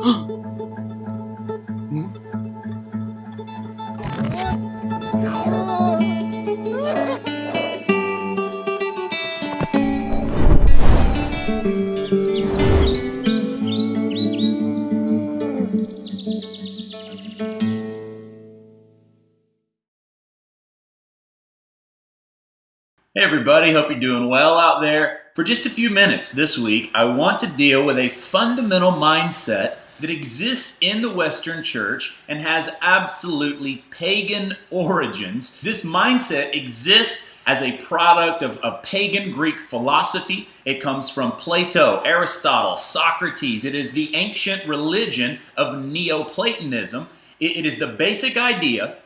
Hey, everybody, hope you're doing well out there. For just a few minutes this week, I want to deal with a fundamental mindset that exists in the Western church and has absolutely pagan origins. This mindset exists as a product of, of pagan Greek philosophy. It comes from Plato, Aristotle, Socrates. It is the ancient religion of Neoplatonism. it, it is the basic idea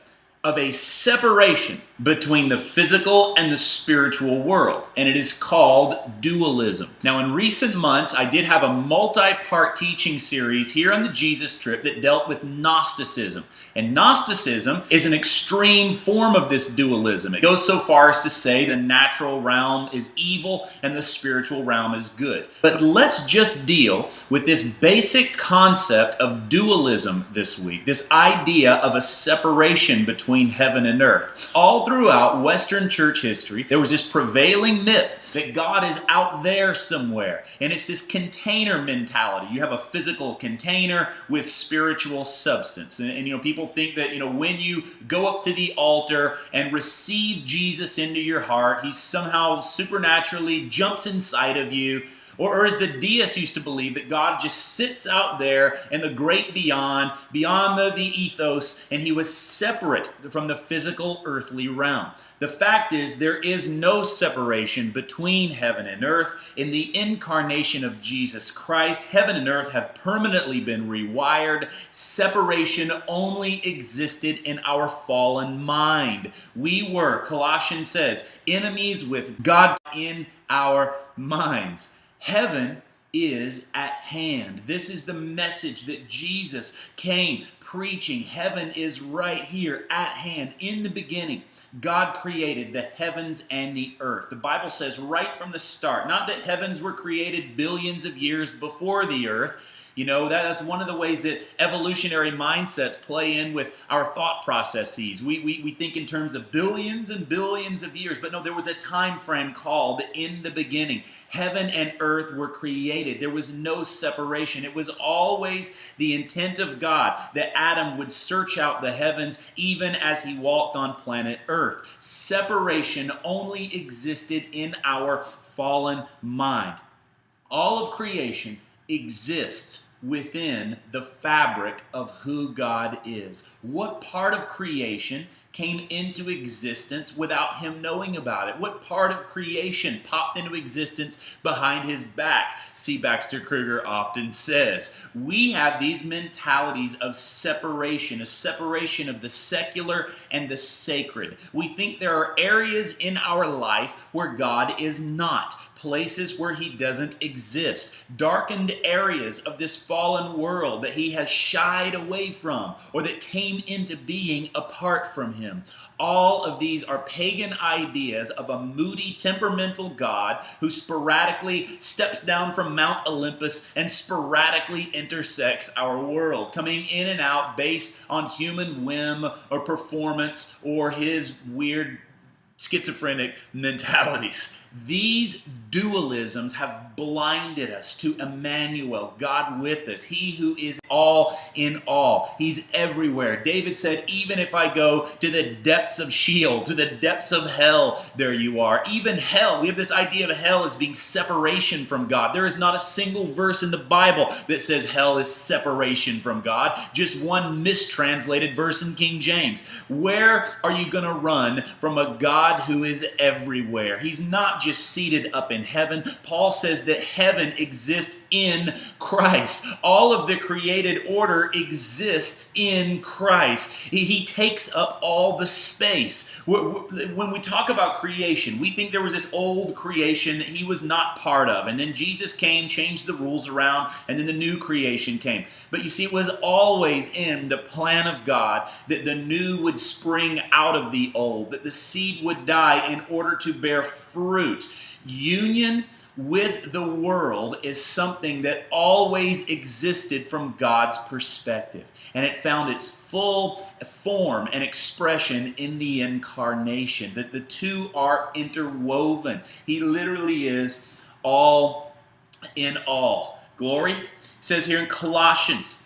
of a separation between the physical and the spiritual world, and it is called dualism. Now, in recent months, I did have a multi part teaching series here on the Jesus Trip that dealt with Gnosticism. And Gnosticism is an extreme form of this dualism. It goes so far as to say the natural realm is evil and the spiritual realm is good. But let's just deal with this basic concept of dualism this week, this idea of a separation between heaven and earth. All throughout Western church history, there was this prevailing myth that God is out there somewhere. And it's this container mentality. You have a physical container with spiritual substance. And, and, you know, people think that, you know, when you go up to the altar and receive Jesus into your heart, he somehow supernaturally jumps inside of you or, or as the deists used to believe, that God just sits out there in the great beyond, beyond the, the ethos, and he was separate from the physical earthly realm. The fact is, there is no separation between heaven and earth. In the incarnation of Jesus Christ, heaven and earth have permanently been rewired. Separation only existed in our fallen mind. We were, Colossians says, enemies with God in our minds. Heaven is at hand. This is the message that Jesus came preaching. Heaven is right here at hand. In the beginning, God created the heavens and the earth. The Bible says right from the start, not that heavens were created billions of years before the earth you know, that, that's one of the ways that evolutionary mindsets play in with our thought processes. We, we, we think in terms of billions and billions of years, but no, there was a time frame called in the beginning. Heaven and earth were created. There was no separation. It was always the intent of God that Adam would search out the heavens even as he walked on planet earth. Separation only existed in our fallen mind. All of creation exists within the fabric of who God is. What part of creation came into existence without him knowing about it? What part of creation popped into existence behind his back? C. Baxter Kruger often says. We have these mentalities of separation, a separation of the secular and the sacred. We think there are areas in our life where God is not places where he doesn't exist, darkened areas of this fallen world that he has shied away from or that came into being apart from him. All of these are pagan ideas of a moody, temperamental God who sporadically steps down from Mount Olympus and sporadically intersects our world, coming in and out based on human whim or performance or his weird schizophrenic mentalities. These dualisms have blinded us to Emmanuel, God with us, He who is all in all. He's everywhere. David said, Even if I go to the depths of Sheol, to the depths of hell, there you are. Even hell, we have this idea of hell as being separation from God. There is not a single verse in the Bible that says hell is separation from God, just one mistranslated verse in King James. Where are you going to run from a God who is everywhere? He's not just seated up in heaven. Paul says that heaven exists in Christ. All of the created order exists in Christ. He, he takes up all the space. When we talk about creation, we think there was this old creation that he was not part of. And then Jesus came, changed the rules around, and then the new creation came. But you see, it was always in the plan of God that the new would spring out of the old, that the seed would die in order to bear fruit. Union with the world is something that always existed from God's perspective. And it found its full form and expression in the incarnation. That the two are interwoven. He literally is all in all. Glory says here in Colossians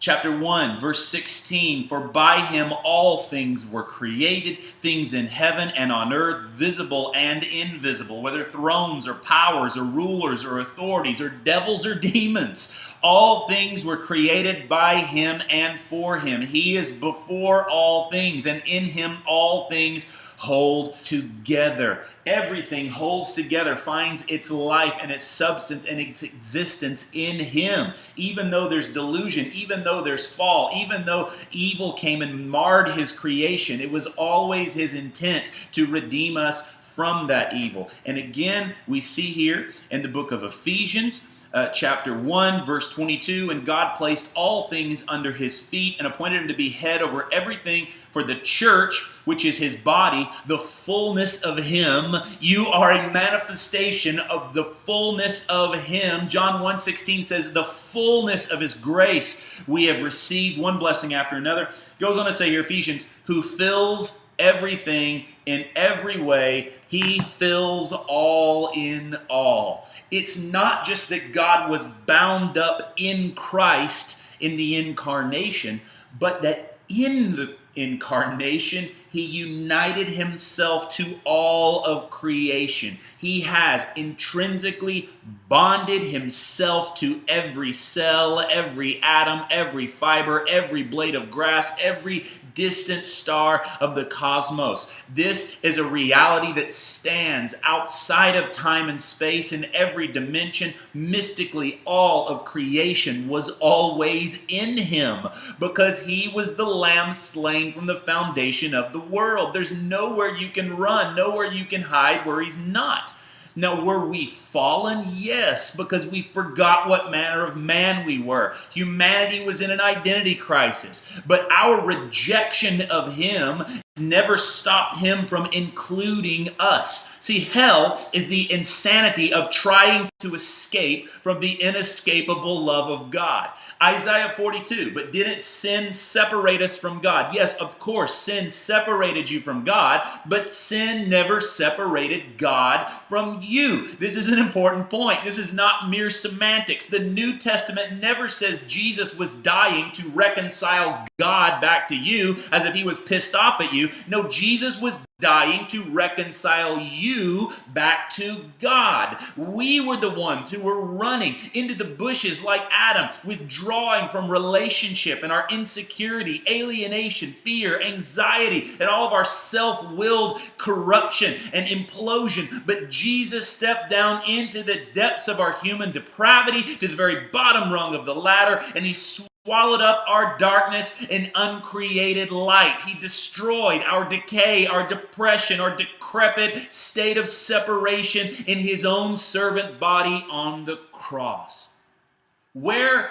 chapter 1, verse 16 For by him all things were created, things in heaven and on earth, visible and invisible, whether thrones or powers or rulers or authorities or devils or demons. All things were created by him and for him. He is before all things, and in him all things hold together. Everything holds together, finds its life and its substance and its existence in Him. Even though there's delusion, even though there's fall, even though evil came and marred His creation, it was always His intent to redeem us from that evil. And again, we see here in the book of Ephesians uh, chapter 1, verse 22. And God placed all things under his feet and appointed him to be head over everything for the church, which is his body, the fullness of him. You are a manifestation of the fullness of him. John 1 16 says, The fullness of his grace we have received, one blessing after another. Goes on to say here, Ephesians, who fills everything in every way. He fills all in all. It's not just that God was bound up in Christ in the incarnation, but that in the incarnation, he united himself to all of creation. He has intrinsically bonded himself to every cell, every atom, every fiber, every blade of grass, every distant star of the cosmos. This is a reality that stands outside of time and space in every dimension. Mystically, all of creation was always in him because he was the lamb slain from the foundation of the world. There's nowhere you can run, nowhere you can hide where he's not. Now, were we fallen? Yes, because we forgot what manner of man we were. Humanity was in an identity crisis, but our rejection of Him never stop him from including us. See, hell is the insanity of trying to escape from the inescapable love of God. Isaiah 42, but didn't sin separate us from God? Yes, of course, sin separated you from God, but sin never separated God from you. This is an important point. This is not mere semantics. The New Testament never says Jesus was dying to reconcile God back to you as if he was pissed off at you. No, Jesus was dying to reconcile you back to God. We were the ones who were running into the bushes like Adam, withdrawing from relationship and our insecurity, alienation, fear, anxiety, and all of our self willed corruption and implosion. But Jesus stepped down into the depths of our human depravity, to the very bottom rung of the ladder, and he swallowed up our darkness and uncreated light. He destroyed our decay, our depression, our decrepit state of separation in his own servant body on the cross. Where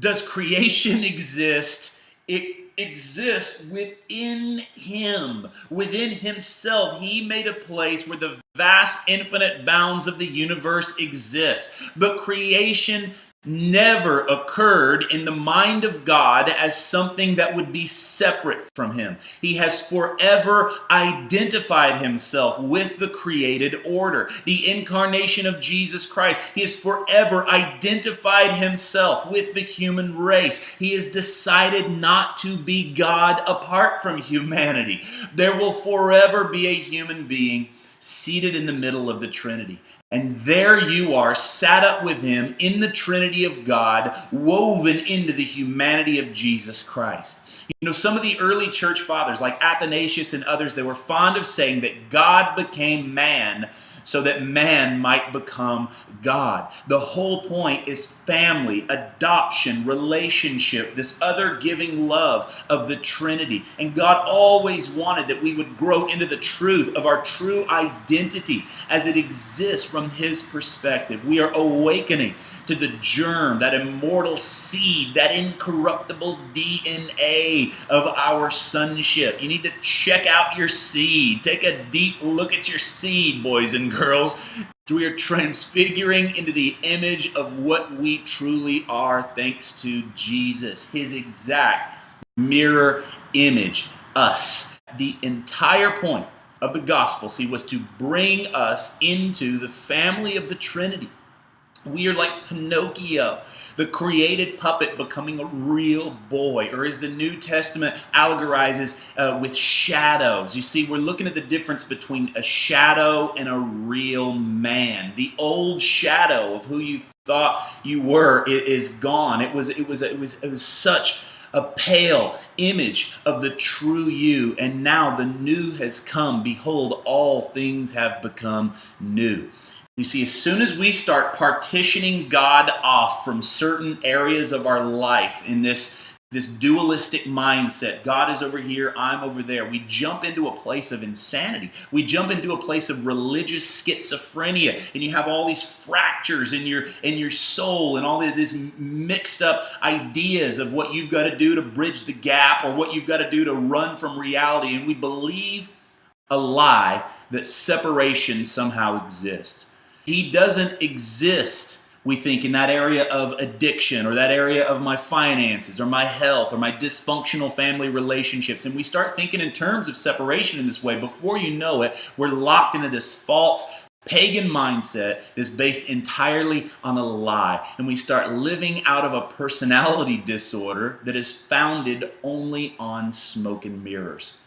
does creation exist? It exists within him, within himself. He made a place where the vast infinite bounds of the universe exist. But creation never occurred in the mind of God as something that would be separate from Him. He has forever identified Himself with the created order. The incarnation of Jesus Christ, He has forever identified Himself with the human race. He has decided not to be God apart from humanity. There will forever be a human being seated in the middle of the Trinity. And there you are, sat up with him in the Trinity of God, woven into the humanity of Jesus Christ. You know, some of the early church fathers, like Athanasius and others, they were fond of saying that God became man so that man might become God. The whole point is family, adoption, relationship, this other giving love of the Trinity. And God always wanted that we would grow into the truth of our true identity as it exists from His perspective. We are awakening to the germ, that immortal seed, that incorruptible DNA of our sonship. You need to check out your seed. Take a deep look at your seed, boys and girls. We are transfiguring into the image of what we truly are thanks to Jesus, his exact mirror image, us. The entire point of the gospel, see, was to bring us into the family of the Trinity. We are like Pinocchio, the created puppet becoming a real boy, or as the New Testament allegorizes uh, with shadows. You see, we're looking at the difference between a shadow and a real man. The old shadow of who you thought you were is gone. It was, it was, it was, it was such a pale image of the true you, and now the new has come. Behold, all things have become new. You see, as soon as we start partitioning God off from certain areas of our life in this this dualistic mindset God is over here, I'm over there. We jump into a place of insanity. We jump into a place of religious schizophrenia, and you have all these fractures in your in your soul and all these mixed up ideas of what you've got to do to bridge the gap or what you've got to do to run from reality. And we believe a lie that separation somehow exists. He doesn't exist we think in that area of addiction or that area of my finances or my health or my dysfunctional family relationships. And we start thinking in terms of separation in this way. Before you know it, we're locked into this false pagan mindset is based entirely on a lie. And we start living out of a personality disorder that is founded only on smoke and mirrors.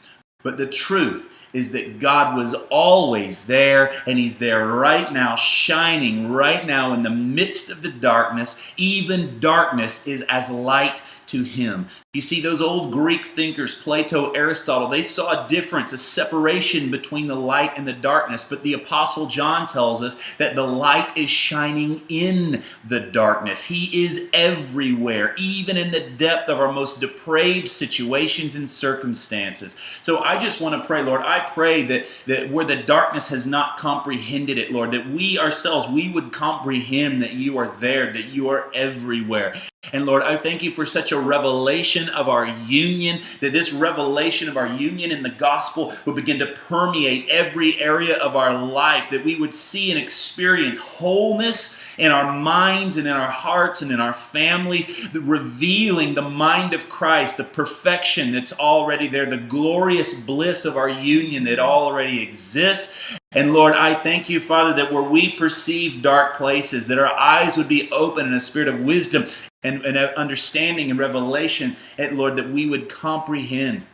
But the truth is that God was always there and He's there right now, shining right now in the midst of the darkness. Even darkness is as light to Him. You see, those old Greek thinkers, Plato, Aristotle, they saw a difference, a separation between the light and the darkness. But the Apostle John tells us that the light is shining in the darkness. He is everywhere, even in the depth of our most depraved situations and circumstances. So I just want to pray, Lord, I pray that, that where the darkness has not comprehended it, Lord, that we ourselves, we would comprehend that you are there, that you are everywhere. And Lord, I thank you for such a revelation of our union, that this revelation of our union in the gospel will begin to permeate every area of our life, that we would see and experience wholeness in our minds and in our hearts and in our families, the revealing the mind of Christ, the perfection that's already there, the glorious bliss of our union that already exists. And Lord, I thank you, Father, that where we perceive dark places, that our eyes would be open in a spirit of wisdom and, and understanding and revelation, and Lord, that we would comprehend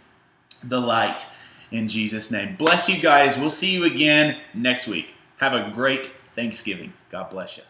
the light in Jesus' name. Bless you guys. We'll see you again next week. Have a great Thanksgiving. God bless you.